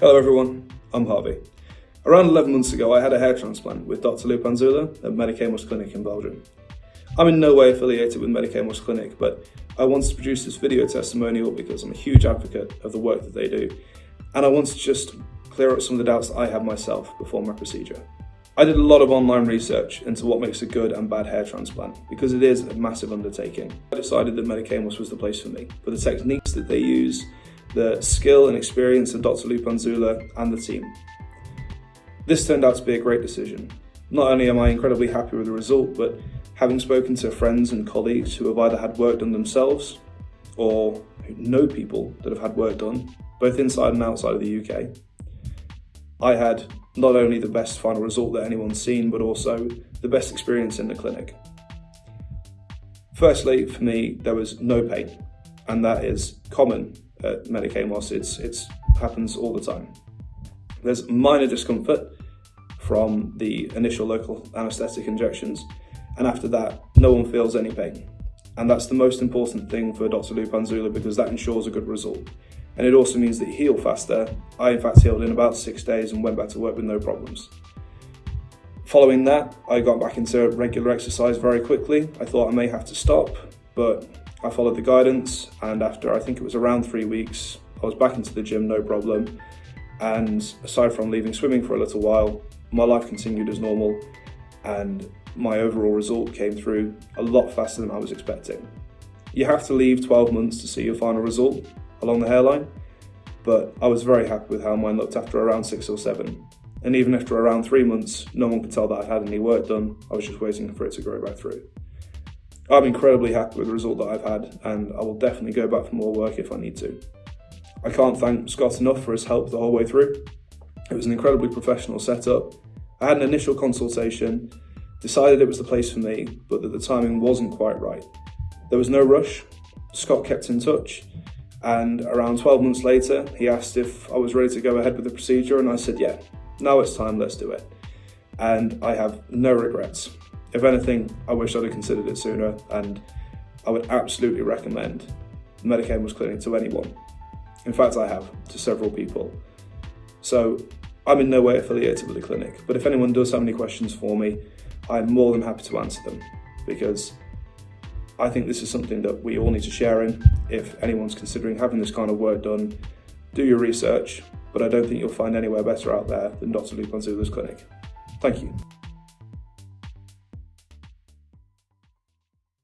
Hello everyone, I'm Harvey. Around 11 months ago I had a hair transplant with Dr Lou Panzula at Medicamus Clinic in Belgium. I'm in no way affiliated with Medicamus Clinic but I wanted to produce this video testimonial because I'm a huge advocate of the work that they do and I wanted to just clear up some of the doubts I had myself before my procedure. I did a lot of online research into what makes a good and bad hair transplant because it is a massive undertaking. I decided that Medicamus was the place for me for the techniques that they use the skill and experience of Dr. Lou Panzula and the team. This turned out to be a great decision. Not only am I incredibly happy with the result, but having spoken to friends and colleagues who have either had work done themselves or who know people that have had work done, both inside and outside of the UK, I had not only the best final result that anyone's seen, but also the best experience in the clinic. Firstly, for me, there was no pain, and that is common Uh, at Medicamus, it's, it's happens all the time. There's minor discomfort from the initial local anaesthetic injections, and after that, no one feels any pain. And that's the most important thing for Dr. Lou Panzula because that ensures a good result. And it also means that you heal faster. I in fact healed in about six days and went back to work with no problems. Following that, I got back into regular exercise very quickly. I thought I may have to stop, but I followed the guidance and after I think it was around three weeks, I was back into the gym, no problem. And aside from leaving swimming for a little while, my life continued as normal and my overall result came through a lot faster than I was expecting. You have to leave 12 months to see your final result along the hairline, but I was very happy with how mine looked after around six or seven. And even after around three months, no one could tell that I'd had any work done. I was just waiting for it to grow back through. I'm incredibly happy with the result that I've had and I will definitely go back for more work if I need to. I can't thank Scott enough for his help the whole way through. It was an incredibly professional setup. I had an initial consultation, decided it was the place for me, but that the timing wasn't quite right. There was no rush. Scott kept in touch and around 12 months later, he asked if I was ready to go ahead with the procedure and I said, yeah, now it's time, let's do it. And I have no regrets. If anything, I wish I'd have considered it sooner and I would absolutely recommend Medicamus Clinic to anyone. In fact, I have, to several people. So I'm in no way affiliated with the clinic, but if anyone does have any questions for me, I'm more than happy to answer them because I think this is something that we all need to share in. If anyone's considering having this kind of work done, do your research, but I don't think you'll find anywhere better out there than Dr. Lou Panzula's clinic. Thank you.